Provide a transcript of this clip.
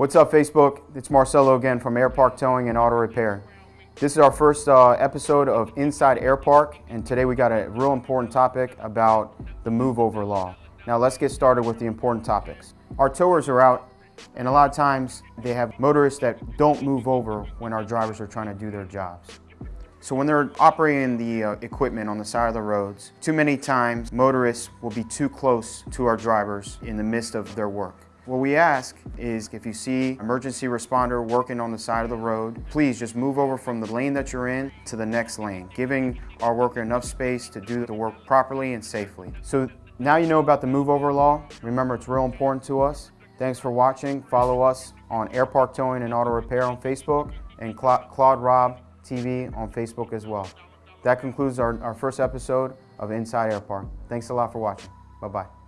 What's up Facebook? It's Marcelo again from Air Park Towing and Auto Repair. This is our first uh, episode of Inside Air Park and today we got a real important topic about the move over law. Now let's get started with the important topics. Our towers are out and a lot of times they have motorists that don't move over when our drivers are trying to do their jobs. So when they're operating the uh, equipment on the side of the roads, too many times motorists will be too close to our drivers in the midst of their work. What we ask is if you see emergency responder working on the side of the road, please just move over from the lane that you're in to the next lane, giving our worker enough space to do the work properly and safely. So now you know about the move over law. Remember, it's real important to us. Thanks for watching. Follow us on Air Park Towing and Auto Repair on Facebook and Claude Rob TV on Facebook as well. That concludes our, our first episode of Inside Air Park. Thanks a lot for watching. Bye-bye.